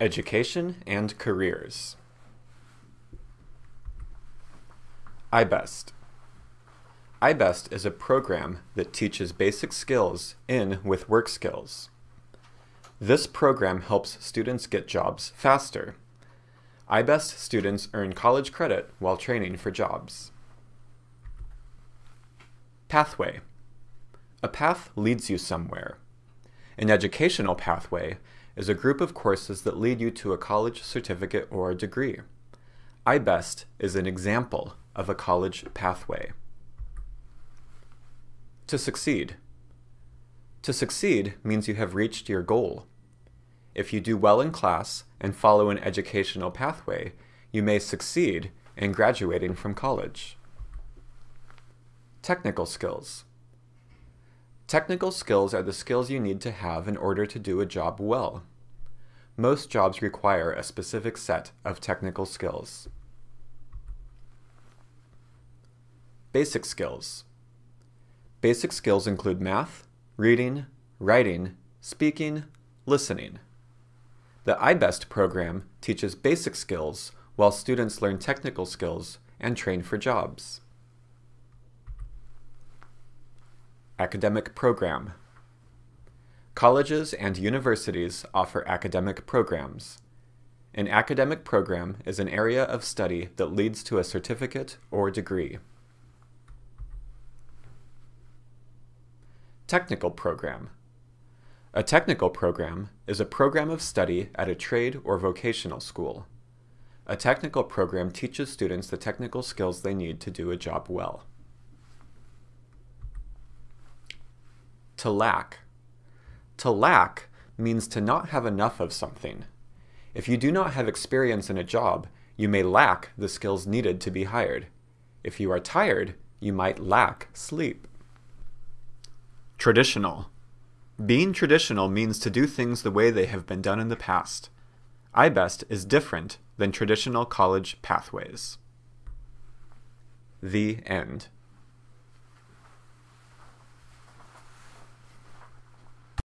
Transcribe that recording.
Education and Careers I-BEST I-BEST is a program that teaches basic skills in with work skills. This program helps students get jobs faster. I-BEST students earn college credit while training for jobs. Pathway A path leads you somewhere. An educational pathway is a group of courses that lead you to a college certificate or a degree. I-BEST is an example of a college pathway. To succeed. To succeed means you have reached your goal. If you do well in class and follow an educational pathway, you may succeed in graduating from college. Technical skills. Technical skills are the skills you need to have in order to do a job well. Most jobs require a specific set of technical skills. Basic skills. Basic skills include math, reading, writing, speaking, listening. The I-BEST program teaches basic skills while students learn technical skills and train for jobs. Academic Program Colleges and universities offer academic programs. An academic program is an area of study that leads to a certificate or degree. Technical Program A technical program is a program of study at a trade or vocational school. A technical program teaches students the technical skills they need to do a job well. To lack. To lack means to not have enough of something. If you do not have experience in a job, you may lack the skills needed to be hired. If you are tired, you might lack sleep. Traditional. Being traditional means to do things the way they have been done in the past. I-BEST is different than traditional college pathways. The end.